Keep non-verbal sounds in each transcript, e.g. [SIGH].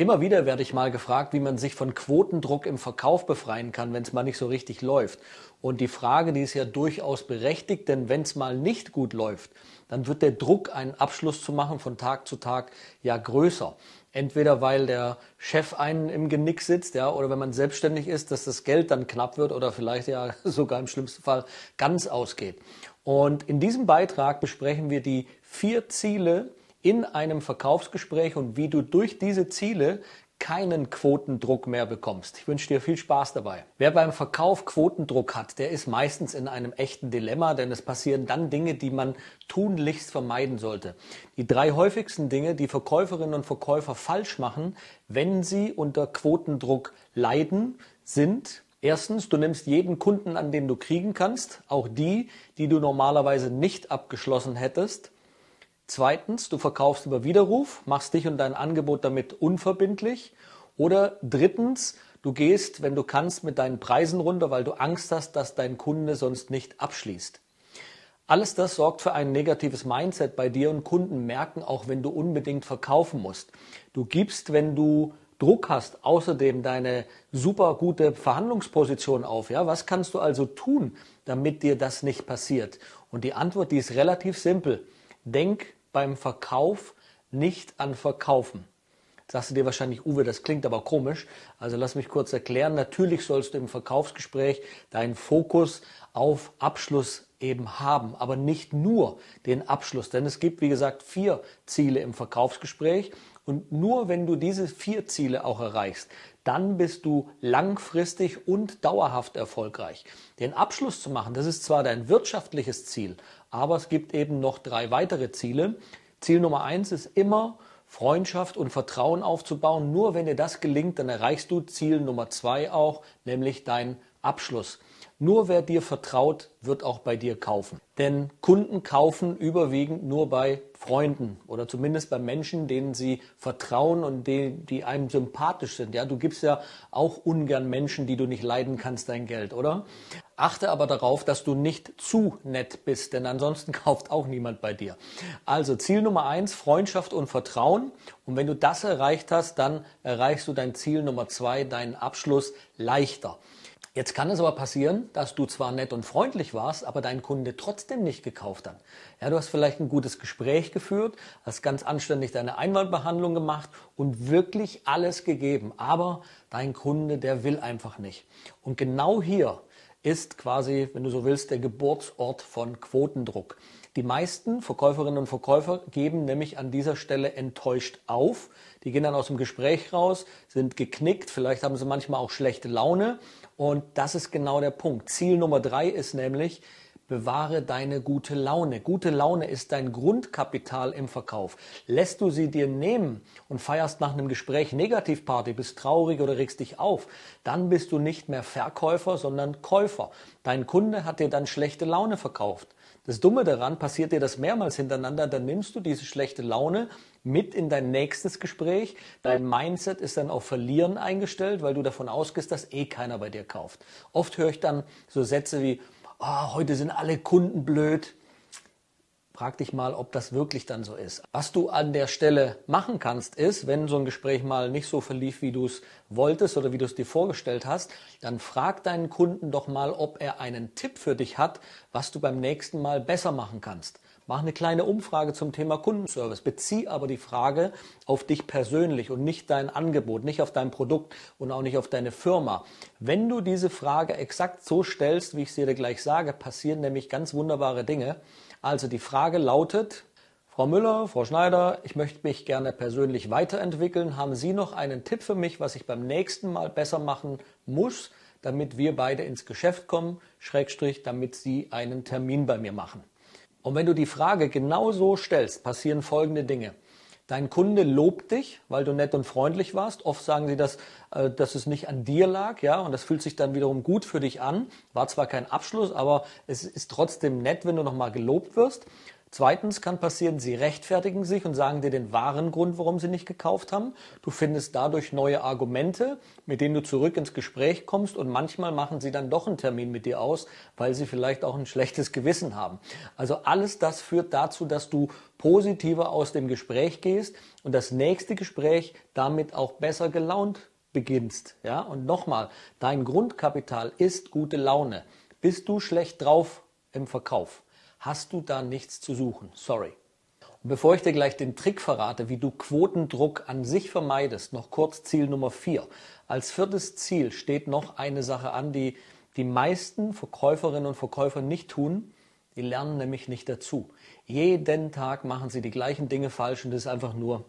Immer wieder werde ich mal gefragt, wie man sich von Quotendruck im Verkauf befreien kann, wenn es mal nicht so richtig läuft. Und die Frage, die ist ja durchaus berechtigt, denn wenn es mal nicht gut läuft, dann wird der Druck, einen Abschluss zu machen von Tag zu Tag, ja größer. Entweder weil der Chef einen im Genick sitzt, ja, oder wenn man selbstständig ist, dass das Geld dann knapp wird oder vielleicht ja [LAUGHS] sogar im schlimmsten Fall ganz ausgeht. Und in diesem Beitrag besprechen wir die vier Ziele, in einem Verkaufsgespräch und wie du durch diese Ziele keinen Quotendruck mehr bekommst. Ich wünsche dir viel Spaß dabei. Wer beim Verkauf Quotendruck hat, der ist meistens in einem echten Dilemma, denn es passieren dann Dinge, die man tunlichst vermeiden sollte. Die drei häufigsten Dinge, die Verkäuferinnen und Verkäufer falsch machen, wenn sie unter Quotendruck leiden, sind Erstens, du nimmst jeden Kunden an, den du kriegen kannst, auch die, die du normalerweise nicht abgeschlossen hättest. Zweitens, du verkaufst über Widerruf, machst dich und dein Angebot damit unverbindlich. Oder drittens, du gehst, wenn du kannst, mit deinen Preisen runter, weil du Angst hast, dass dein Kunde sonst nicht abschließt. Alles das sorgt für ein negatives Mindset bei dir und Kunden merken auch, wenn du unbedingt verkaufen musst. Du gibst, wenn du Druck hast, außerdem deine super gute Verhandlungsposition auf. Ja, was kannst du also tun, damit dir das nicht passiert? Und die Antwort, die ist relativ simpel. Denk beim Verkauf nicht an Verkaufen. Sagst du dir wahrscheinlich, Uwe, das klingt aber komisch. Also lass mich kurz erklären. Natürlich sollst du im Verkaufsgespräch deinen Fokus auf Abschluss eben haben, aber nicht nur den Abschluss. Denn es gibt, wie gesagt, vier Ziele im Verkaufsgespräch. Und nur wenn du diese vier Ziele auch erreichst, dann bist du langfristig und dauerhaft erfolgreich. Den Abschluss zu machen, das ist zwar dein wirtschaftliches Ziel, aber es gibt eben noch drei weitere Ziele. Ziel Nummer eins ist immer, Freundschaft und Vertrauen aufzubauen. Nur wenn dir das gelingt, dann erreichst du Ziel Nummer zwei auch, nämlich dein Abschluss. Nur wer dir vertraut, wird auch bei dir kaufen. Denn Kunden kaufen überwiegend nur bei Freunden oder zumindest bei Menschen, denen sie vertrauen und die, die einem sympathisch sind. Ja, du gibst ja auch ungern Menschen, die du nicht leiden kannst, dein Geld, oder? Achte aber darauf, dass du nicht zu nett bist, denn ansonsten [LAUGHS] kauft auch niemand bei dir. Also Ziel Nummer eins, Freundschaft und Vertrauen. Und wenn du das erreicht hast, dann erreichst du dein Ziel Nummer zwei, deinen Abschluss leichter. Jetzt kann es aber passieren, dass du zwar nett und freundlich warst, aber dein Kunde trotzdem nicht gekauft hat. Ja, du hast vielleicht ein gutes Gespräch geführt, hast ganz anständig deine Einwandbehandlung gemacht und wirklich alles gegeben, aber dein Kunde, der will einfach nicht. Und genau hier ist quasi, wenn du so willst, der Geburtsort von Quotendruck. Die meisten Verkäuferinnen und Verkäufer geben nämlich an dieser Stelle enttäuscht auf. Die gehen dann aus dem Gespräch raus, sind geknickt, vielleicht haben sie manchmal auch schlechte Laune. Und das ist genau der Punkt. Ziel Nummer drei ist nämlich, bewahre deine gute Laune. Gute Laune ist dein Grundkapital im Verkauf. Lässt du sie dir nehmen und feierst nach einem Gespräch Negativparty, bist traurig oder regst dich auf, dann bist du nicht mehr Verkäufer, sondern Käufer. Dein Kunde hat dir dann schlechte Laune verkauft. Das Dumme daran, passiert dir das mehrmals hintereinander, dann nimmst du diese schlechte Laune mit in dein nächstes Gespräch. Dein Mindset ist dann auf Verlieren eingestellt, weil du davon ausgehst, dass eh keiner bei dir kauft. Oft höre ich dann so Sätze wie, oh, heute sind alle Kunden blöd. Frag dich mal, ob das wirklich dann so ist. Was du an der Stelle machen kannst, ist, wenn so ein Gespräch mal nicht so verlief, wie du es wolltest oder wie du es dir vorgestellt hast, dann frag deinen Kunden doch mal, ob er einen Tipp für dich hat, was du beim nächsten Mal besser machen kannst. Mach eine kleine Umfrage zum Thema Kundenservice. Bezieh aber die Frage auf dich persönlich und nicht dein Angebot, nicht auf dein Produkt und auch nicht auf deine Firma. Wenn du diese Frage exakt so stellst, wie ich sie dir gleich sage, passieren nämlich ganz wunderbare Dinge. Also die Frage lautet, Frau Müller, Frau Schneider, ich möchte mich gerne persönlich weiterentwickeln. Haben Sie noch einen Tipp für mich, was ich beim nächsten Mal besser machen muss, damit wir beide ins Geschäft kommen, Schrägstrich, damit Sie einen Termin bei mir machen? Und wenn du die Frage genau so stellst, passieren folgende Dinge. Dein Kunde lobt dich, weil du nett und freundlich warst. Oft sagen sie, dass, äh, dass es nicht an dir lag, ja, und das fühlt sich dann wiederum gut für dich an. War zwar kein Abschluss, aber es ist trotzdem nett, wenn du nochmal gelobt wirst. Zweitens kann passieren, sie rechtfertigen sich und sagen dir den wahren Grund, warum sie nicht gekauft haben. Du findest dadurch neue Argumente, mit denen du zurück ins Gespräch kommst und manchmal machen sie dann doch einen Termin mit dir aus, weil sie vielleicht auch ein schlechtes Gewissen haben. Also alles das führt dazu, dass du positiver aus dem Gespräch gehst und das nächste Gespräch damit auch besser gelaunt beginnst. Ja? Und nochmal, dein Grundkapital ist gute Laune. Bist du schlecht drauf im Verkauf? Hast du da nichts zu suchen. Sorry. Und bevor ich dir gleich den Trick verrate, wie du Quotendruck an sich vermeidest, noch kurz Ziel Nummer 4. Als viertes Ziel steht noch eine Sache an, die die meisten Verkäuferinnen und Verkäufer nicht tun. Die lernen nämlich nicht dazu. Jeden Tag machen sie die gleichen Dinge falsch und das ist einfach nur,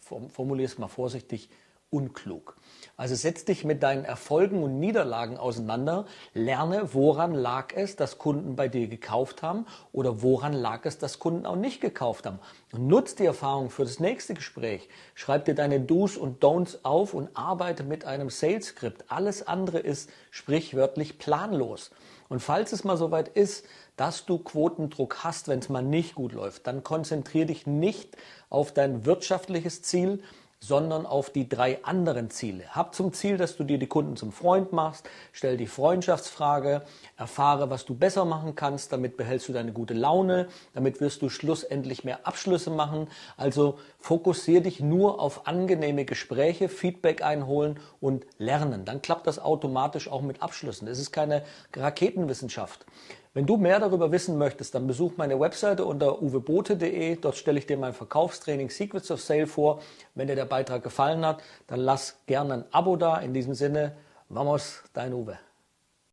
formulier es mal vorsichtig, unklug. Also setz dich mit deinen Erfolgen und Niederlagen auseinander, lerne, woran lag es, dass Kunden bei dir gekauft haben oder woran lag es, dass Kunden auch nicht gekauft haben. Und nutz die Erfahrung für das nächste Gespräch. Schreib dir deine Do's und Don'ts auf und arbeite mit einem Sales Script. Alles andere ist sprichwörtlich planlos. Und falls es mal soweit ist, dass du Quotendruck hast, wenn es mal nicht gut läuft, dann konzentriere dich nicht auf dein wirtschaftliches Ziel, sondern auf die drei anderen Ziele. Hab zum Ziel, dass du dir die Kunden zum Freund machst, stell die Freundschaftsfrage, erfahre, was du besser machen kannst, damit behältst du deine gute Laune, damit wirst du schlussendlich mehr Abschlüsse machen. Also fokussiere dich nur auf angenehme Gespräche, Feedback einholen und lernen. Dann klappt das automatisch auch mit Abschlüssen. Es ist keine Raketenwissenschaft. Wenn du mehr darüber wissen möchtest, dann besuch meine Webseite unter uwebote.de. Dort stelle ich dir mein Verkaufstraining Secrets of Sale vor. Wenn dir der Beitrag gefallen hat, dann lass gerne ein Abo da. In diesem Sinne, vamos, dein Uwe.